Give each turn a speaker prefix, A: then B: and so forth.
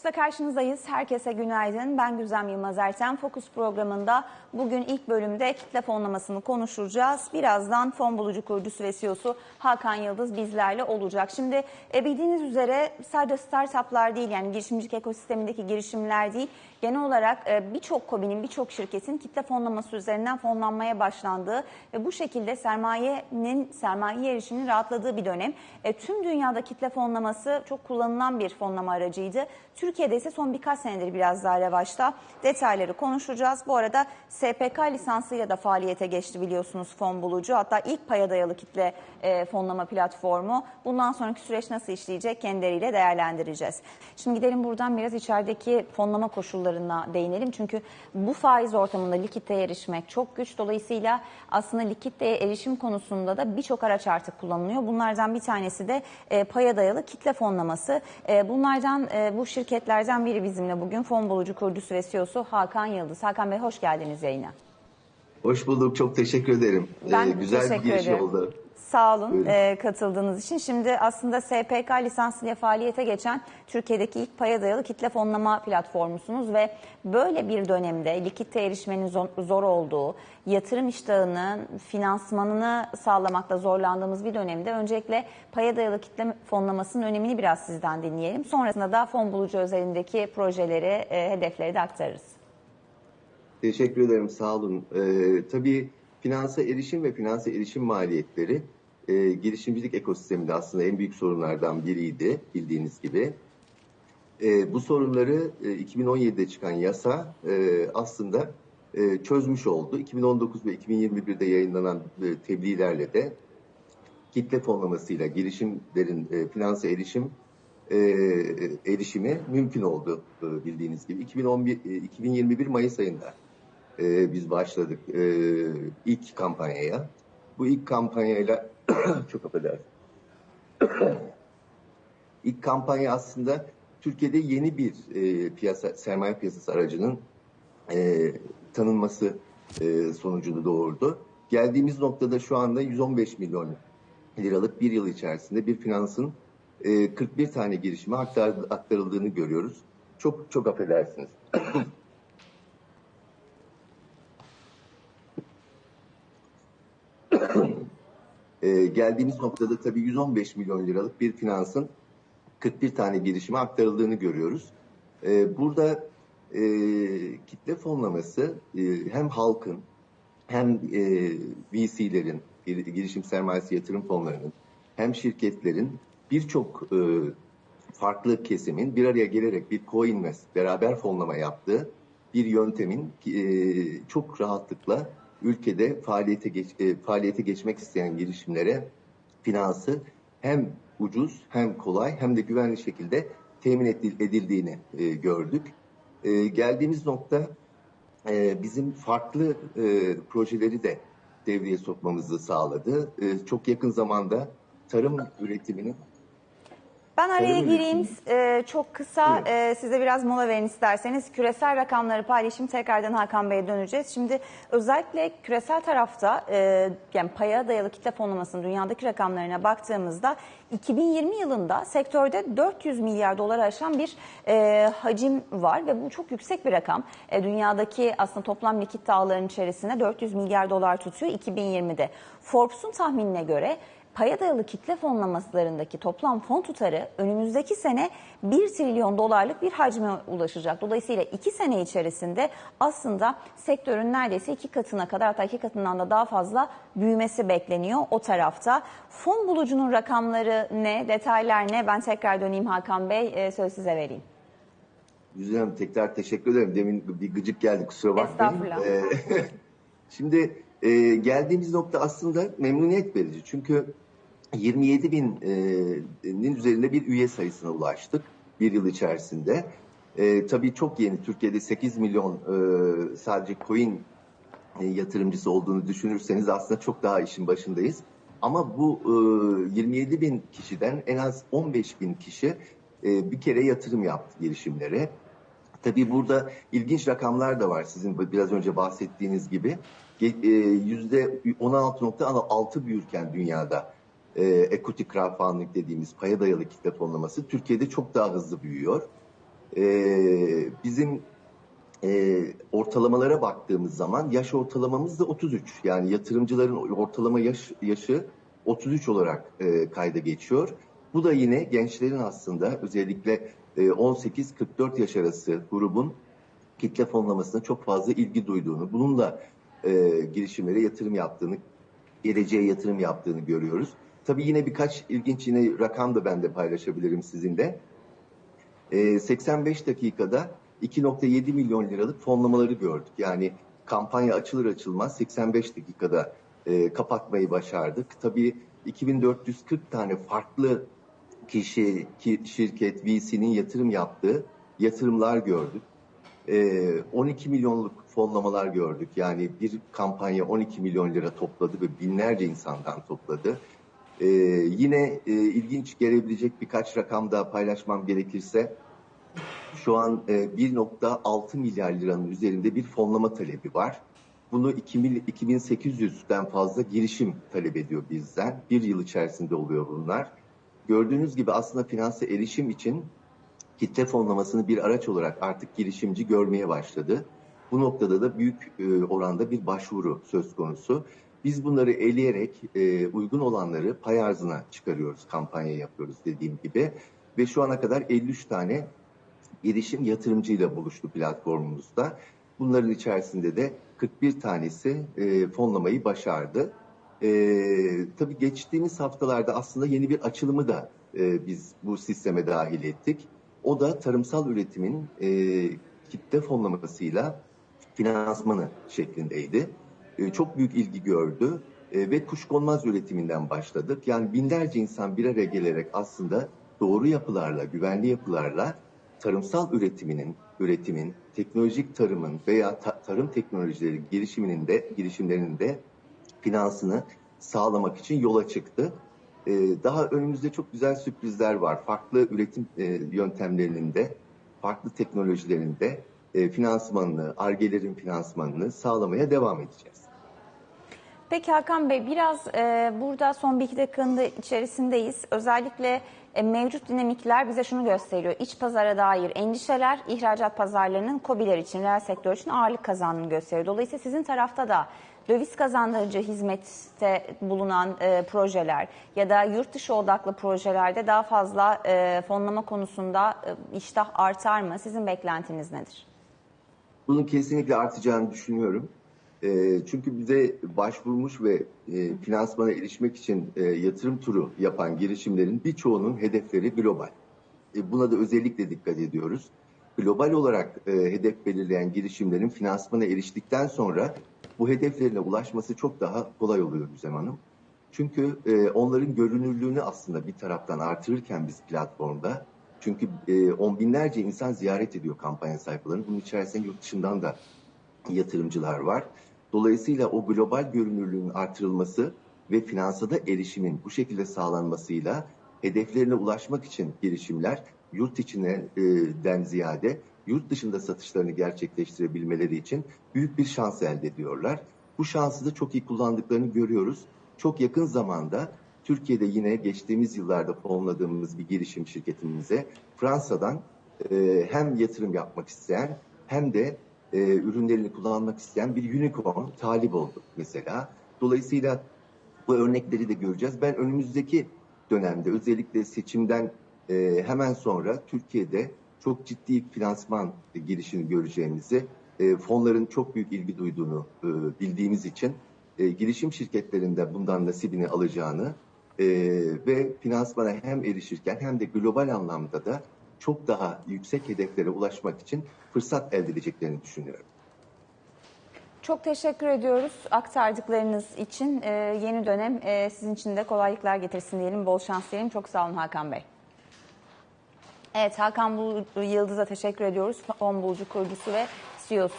A: Fokus'ta karşınızdayız. Herkese günaydın. Ben Güzem Yılmaz Erten. Fokus programında bugün ilk bölümde kitle fonlamasını konuşacağız. Birazdan fon bulucu kurucusu ve CEO'su Hakan Yıldız bizlerle olacak. Şimdi e, bildiğiniz üzere sadece startuplar değil yani girişimcilik ekosistemindeki girişimler değil. Genel olarak e, birçok KOBİ'nin, birçok şirketin kitle fonlaması üzerinden fonlanmaya başlandığı ve bu şekilde sermayenin, sermaye erişiminin rahatladığı bir dönem. E, tüm dünyada kitle fonlaması çok kullanılan bir fonlama aracıydı. Türkiye'de ise son birkaç senedir biraz daha revaçta. Detayları konuşacağız. Bu arada SPK lisansıyla da faaliyete geçti biliyorsunuz fon bulucu. Hatta ilk paya dayalı kitle e, fonlama platformu. Bundan sonraki süreç nasıl işleyecek kendileriyle değerlendireceğiz. Şimdi gidelim buradan biraz içerideki fonlama koşullarına değinelim. Çünkü bu faiz ortamında likiditeye erişmek çok güç. Dolayısıyla aslında likiditeye erişim konusunda da birçok araç artık kullanılıyor. Bunlardan bir tanesi de e, paya dayalı kitle fonlaması. E, bunlardan e, bu şirketlerden biri bizimle bugün fon bulucu kurucusu ve CEO'su Hakan Yıldız. Hakan Bey hoş geldiniz yayına.
B: Hoş bulduk. Çok teşekkür ederim.
A: Ben
B: Ee, güzel
A: teşekkür
B: bir giriş
A: ederim.
B: oldu.
A: Sağ olun e, katıldığınız için. Şimdi aslında SPK lisansıyla faaliyete geçen Türkiye'deki ilk paya dayalı kitle fonlama platformusunuz ve böyle bir dönemde likitte erişmenin zor, zor olduğu, yatırım iştahının finansmanını sağlamakta zorlandığımız bir dönemde öncelikle paya dayalı kitle fonlamasının önemini biraz sizden dinleyelim. Sonrasında da fon bulucu özelindeki projeleri, e, hedefleri de aktarırız.
B: Teşekkür ederim. Sağ olun. Ee, tabii finansa erişim ve finansa erişim maliyetleri e, girişimcilik ekosisteminde aslında en büyük sorunlardan biriydi bildiğiniz gibi. E, bu sorunları e, 2017'de çıkan yasa e, aslında e, çözmüş oldu. 2019 ve 2021'de yayınlanan e, tebliğlerle de kitle fonlamasıyla girişimlerin e, finansa erişim e, erişimi mümkün oldu e, bildiğiniz gibi. 2011 e, 2021 Mayıs ayında e, biz başladık e, ilk kampanyaya. Bu ilk kampanyayla çok affedersin. ilk kampanya aslında Türkiye'de yeni bir e, piyasa sermaye piyasası aracının e, tanınması e, sonucunu doğurdu. Geldiğimiz noktada şu anda 115 milyon liralık bir yıl içerisinde bir finansın e, 41 tane girişime aktar, aktarıldığını görüyoruz. Çok çok affedersiniz. E, geldiğimiz noktada tabii 115 milyon liralık bir finansın 41 tane girişime aktarıldığını görüyoruz. E, burada e, kitle fonlaması e, hem halkın hem e, VC'lerin, gir- girişim sermayesi yatırım fonlarının hem şirketlerin birçok e, farklı kesimin bir araya gelerek bir co-invest, beraber fonlama yaptığı bir yöntemin e, çok rahatlıkla ülkede faaliyete geç, e, faaliyete geçmek isteyen girişimlere finansı hem ucuz hem kolay hem de güvenli şekilde temin edil- edildiğini e, gördük. E, geldiğimiz nokta e, bizim farklı e, projeleri de devreye sokmamızı sağladı. E, çok yakın zamanda tarım üretiminin
A: Ben araya
B: Tarım
A: gireyim. Ee, çok kısa e, size biraz mola verin isterseniz. Küresel rakamları paylaşayım. Tekrardan Hakan Bey'e döneceğiz. Şimdi özellikle küresel tarafta e, yani paya dayalı kitle fonlamasının dünyadaki rakamlarına baktığımızda 2020 yılında sektörde 400 milyar doları aşan bir e, hacim var ve bu çok yüksek bir rakam. E, dünyadaki aslında toplam likit ağlarının içerisinde 400 milyar dolar tutuyor 2020'de. Forbes'un tahminine göre Paya dayalı kitle fonlamalarındaki toplam fon tutarı önümüzdeki sene 1 trilyon dolarlık bir hacme ulaşacak. Dolayısıyla 2 sene içerisinde aslında sektörün neredeyse iki katına kadar hatta iki katından da daha fazla büyümesi bekleniyor o tarafta. Fon bulucunun rakamları ne, detaylar ne? Ben tekrar döneyim Hakan Bey, e, söz size vereyim.
B: Güzel Hanım tekrar teşekkür ederim. Demin bir gıcık geldi kusura bakmayın.
A: Estağfurullah.
B: Ee, şimdi e, geldiğimiz nokta aslında memnuniyet verici. Çünkü 27 binin üzerinde bir üye sayısına ulaştık bir yıl içerisinde. E, tabii çok yeni. Türkiye'de 8 milyon e, sadece coin e, yatırımcısı olduğunu düşünürseniz aslında çok daha işin başındayız. Ama bu e, 27 bin kişiden en az 15 bin kişi e, bir kere yatırım yaptı girişimlere. Tabii burada ilginç rakamlar da var sizin biraz önce bahsettiğiniz gibi. E, Yüzde 16.6 büyürken dünyada e, equity crowdfunding dediğimiz paya dayalı kitle fonlaması Türkiye'de çok daha hızlı büyüyor. E, bizim e, ortalamalara baktığımız zaman yaş ortalamamız da 33. Yani yatırımcıların ortalama yaş yaşı 33 olarak e, kayda geçiyor. Bu da yine gençlerin aslında özellikle e, 18-44 yaş arası grubun kitle fonlamasına çok fazla ilgi duyduğunu, bunun da e, girişimlere yatırım yaptığını, geleceğe yatırım yaptığını görüyoruz. Tabii yine birkaç ilginç yine rakam da ben de paylaşabilirim sizinle. E, 85 dakikada 2.7 milyon liralık fonlamaları gördük. Yani kampanya açılır açılmaz 85 dakikada e, kapatmayı başardık. Tabii 2440 tane farklı kişi, ki, şirket, VC'nin yatırım yaptığı yatırımlar gördük. E, 12 milyonluk fonlamalar gördük. Yani bir kampanya 12 milyon lira topladı ve binlerce insandan topladı. E, yine e, ilginç gelebilecek birkaç rakam da paylaşmam gerekirse şu an e, 1.6 milyar liranın üzerinde bir fonlama talebi var. Bunu 2000 2800'den fazla girişim talep ediyor bizden. Bir yıl içerisinde oluyor bunlar. Gördüğünüz gibi aslında finanse erişim için kitle fonlamasını bir araç olarak artık girişimci görmeye başladı. Bu noktada da büyük e, oranda bir başvuru söz konusu. Biz bunları eleyerek e, uygun olanları pay arzına çıkarıyoruz, kampanya yapıyoruz dediğim gibi. Ve şu ana kadar 53 tane girişim yatırımcıyla buluştu platformumuzda. Bunların içerisinde de 41 tanesi e, fonlamayı başardı. E, tabii geçtiğimiz haftalarda aslında yeni bir açılımı da e, biz bu sisteme dahil ettik. O da tarımsal üretimin e, kitle fonlamasıyla finansmanı şeklindeydi. E, çok büyük ilgi gördü e, ve kuşkonmaz üretiminden başladık. Yani binlerce insan bir araya gelerek aslında doğru yapılarla, güvenli yapılarla tarımsal üretiminin, üretimin, teknolojik tarımın veya ta- tarım teknolojileri girişiminin de girişimlerinin de finansını sağlamak için yola çıktı. Ee, daha önümüzde çok güzel sürprizler var. Farklı üretim e, yöntemlerinin de, farklı teknolojilerin de e, finansmanını, argelerin finansmanını sağlamaya devam edeceğiz.
A: Peki Hakan Bey biraz e, burada son bir iki dakikanın da içerisindeyiz. Özellikle e, mevcut dinamikler bize şunu gösteriyor. İç pazara dair endişeler ihracat pazarlarının COBİ'ler için, reel sektör için ağırlık kazandığını gösteriyor. Dolayısıyla sizin tarafta da döviz kazandırıcı hizmette bulunan e, projeler ya da yurt dışı odaklı projelerde daha fazla e, fonlama konusunda e, iştah artar mı? Sizin beklentiniz nedir?
B: Bunun kesinlikle artacağını düşünüyorum. E, çünkü bize başvurmuş ve e, finansmana erişmek için e, yatırım turu yapan girişimlerin birçoğunun hedefleri global. E, buna da özellikle dikkat ediyoruz. Global olarak e, hedef belirleyen girişimlerin finansmana eriştikten sonra bu hedeflerine ulaşması çok daha kolay oluyor Güzem Hanım. Çünkü e, onların görünürlüğünü aslında bir taraftan artırırken biz platformda çünkü e, on binlerce insan ziyaret ediyor kampanya sayfalarını. Bunun içerisinde yurt dışından da yatırımcılar var. Dolayısıyla o global görünürlüğün artırılması ve finansada erişimin bu şekilde sağlanmasıyla hedeflerine ulaşmak için girişimler yurt içinden ziyade yurt dışında satışlarını gerçekleştirebilmeleri için büyük bir şans elde ediyorlar. Bu şansı da çok iyi kullandıklarını görüyoruz. Çok yakın zamanda Türkiye'de yine geçtiğimiz yıllarda fonladığımız bir girişim şirketimize Fransa'dan e, hem yatırım yapmak isteyen hem de e, ürünlerini kullanmak isteyen bir unicorn talip oldu mesela. Dolayısıyla bu örnekleri de göreceğiz. Ben önümüzdeki dönemde özellikle seçimden e, hemen sonra Türkiye'de çok ciddi finansman girişini göreceğimizi, e, fonların çok büyük ilgi duyduğunu e, bildiğimiz için e, girişim şirketlerinde bundan nasibini alacağını e, ve finansmana hem erişirken hem de global anlamda da çok daha yüksek hedeflere ulaşmak için fırsat elde edeceklerini düşünüyorum.
A: Çok teşekkür ediyoruz aktardıklarınız için. Ee, yeni dönem e, sizin için de kolaylıklar getirsin diyelim, bol şans diyelim. Çok sağ olun Hakan Bey. Evet Hakan Yıldız'a teşekkür ediyoruz. Fon Bulucu kurucusu ve CEO'su.